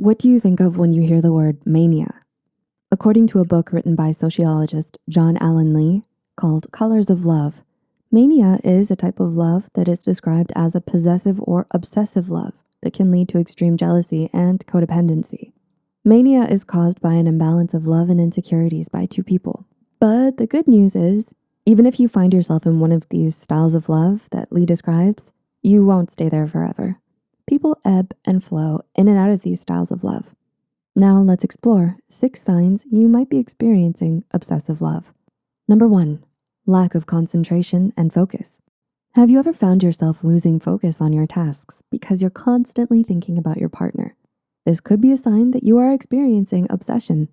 What do you think of when you hear the word mania? According to a book written by sociologist John Alan Lee called Colors of Love, mania is a type of love that is described as a possessive or obsessive love that can lead to extreme jealousy and codependency. Mania is caused by an imbalance of love and insecurities by two people. But the good news is, even if you find yourself in one of these styles of love that Lee describes, you won't stay there forever. People ebb and flow in and out of these styles of love. Now let's explore six signs you might be experiencing obsessive love. Number one, lack of concentration and focus. Have you ever found yourself losing focus on your tasks because you're constantly thinking about your partner? This could be a sign that you are experiencing obsession.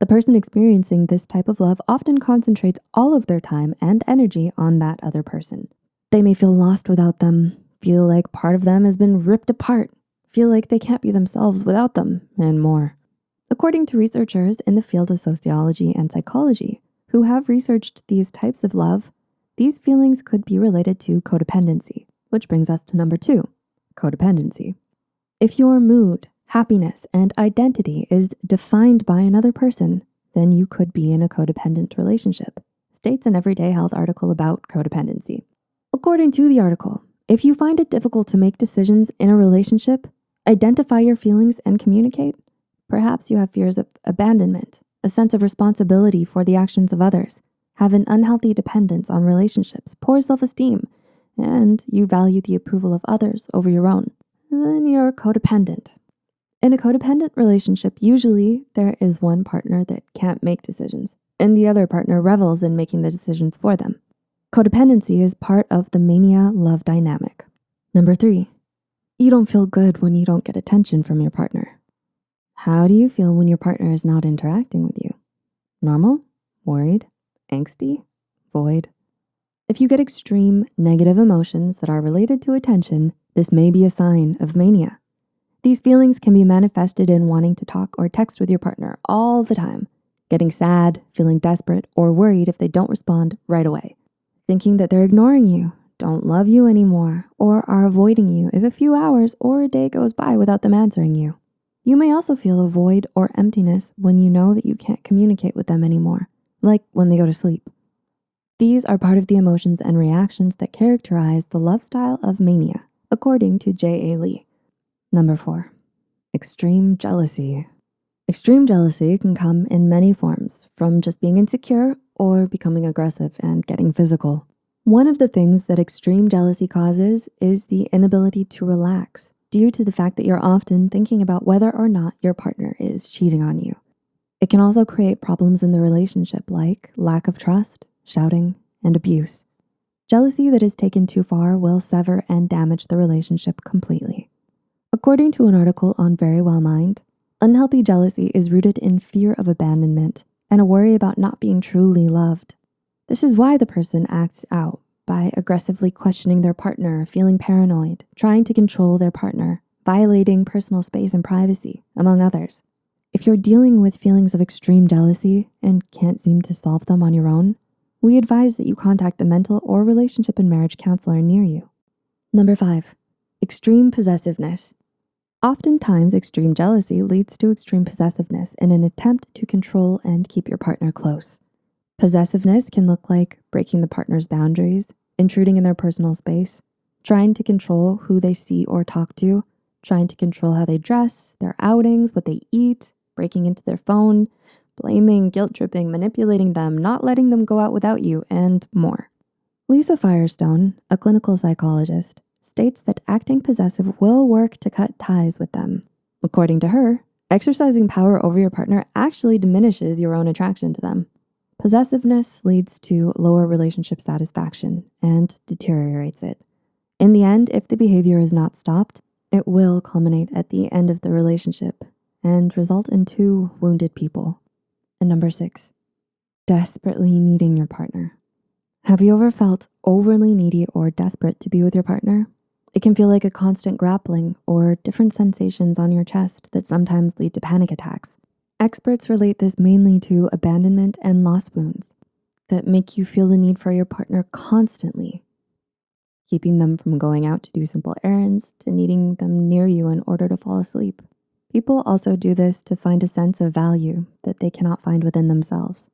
The person experiencing this type of love often concentrates all of their time and energy on that other person. They may feel lost without them, feel like part of them has been ripped apart, feel like they can't be themselves without them, and more. According to researchers in the field of sociology and psychology who have researched these types of love, these feelings could be related to codependency, which brings us to number two, codependency. If your mood, happiness, and identity is defined by another person, then you could be in a codependent relationship, states an Everyday Health article about codependency. According to the article, if you find it difficult to make decisions in a relationship, identify your feelings and communicate, perhaps you have fears of abandonment, a sense of responsibility for the actions of others, have an unhealthy dependence on relationships, poor self-esteem, and you value the approval of others over your own, then you're codependent. In a codependent relationship, usually there is one partner that can't make decisions and the other partner revels in making the decisions for them. Codependency is part of the mania love dynamic. Number three, you don't feel good when you don't get attention from your partner. How do you feel when your partner is not interacting with you? Normal, worried, angsty, void. If you get extreme negative emotions that are related to attention, this may be a sign of mania. These feelings can be manifested in wanting to talk or text with your partner all the time, getting sad, feeling desperate, or worried if they don't respond right away thinking that they're ignoring you, don't love you anymore, or are avoiding you if a few hours or a day goes by without them answering you. You may also feel a void or emptiness when you know that you can't communicate with them anymore, like when they go to sleep. These are part of the emotions and reactions that characterize the love style of mania, according to J.A. Lee. Number four, extreme jealousy. Extreme jealousy can come in many forms, from just being insecure or becoming aggressive and getting physical. One of the things that extreme jealousy causes is the inability to relax due to the fact that you're often thinking about whether or not your partner is cheating on you. It can also create problems in the relationship like lack of trust, shouting, and abuse. Jealousy that is taken too far will sever and damage the relationship completely. According to an article on Verywell Mind, unhealthy jealousy is rooted in fear of abandonment and a worry about not being truly loved. This is why the person acts out by aggressively questioning their partner, feeling paranoid, trying to control their partner, violating personal space and privacy, among others. If you're dealing with feelings of extreme jealousy and can't seem to solve them on your own, we advise that you contact a mental or relationship and marriage counselor near you. Number five, extreme possessiveness. Oftentimes, extreme jealousy leads to extreme possessiveness in an attempt to control and keep your partner close. Possessiveness can look like breaking the partner's boundaries, intruding in their personal space, trying to control who they see or talk to, trying to control how they dress, their outings, what they eat, breaking into their phone, blaming, guilt tripping, manipulating them, not letting them go out without you, and more. Lisa Firestone, a clinical psychologist, states that acting possessive will work to cut ties with them. According to her, exercising power over your partner actually diminishes your own attraction to them. Possessiveness leads to lower relationship satisfaction and deteriorates it. In the end, if the behavior is not stopped, it will culminate at the end of the relationship and result in two wounded people. And number six, desperately needing your partner. Have you ever felt overly needy or desperate to be with your partner? It can feel like a constant grappling or different sensations on your chest that sometimes lead to panic attacks. Experts relate this mainly to abandonment and loss wounds that make you feel the need for your partner constantly, keeping them from going out to do simple errands to needing them near you in order to fall asleep. People also do this to find a sense of value that they cannot find within themselves.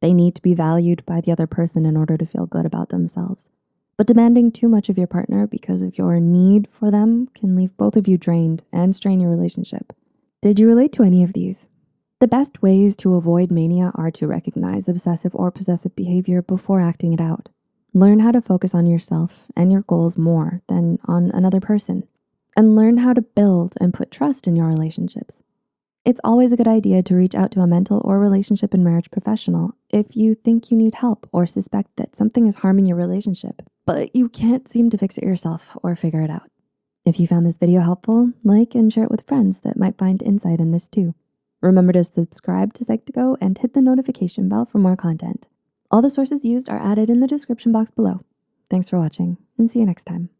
They need to be valued by the other person in order to feel good about themselves. But demanding too much of your partner because of your need for them can leave both of you drained and strain your relationship. Did you relate to any of these? The best ways to avoid mania are to recognize obsessive or possessive behavior before acting it out. Learn how to focus on yourself and your goals more than on another person and learn how to build and put trust in your relationships. It's always a good idea to reach out to a mental or relationship and marriage professional if you think you need help or suspect that something is harming your relationship, but you can't seem to fix it yourself or figure it out. If you found this video helpful, like and share it with friends that might find insight in this too. Remember to subscribe to Psych2Go and hit the notification bell for more content. All the sources used are added in the description box below. Thanks for watching and see you next time.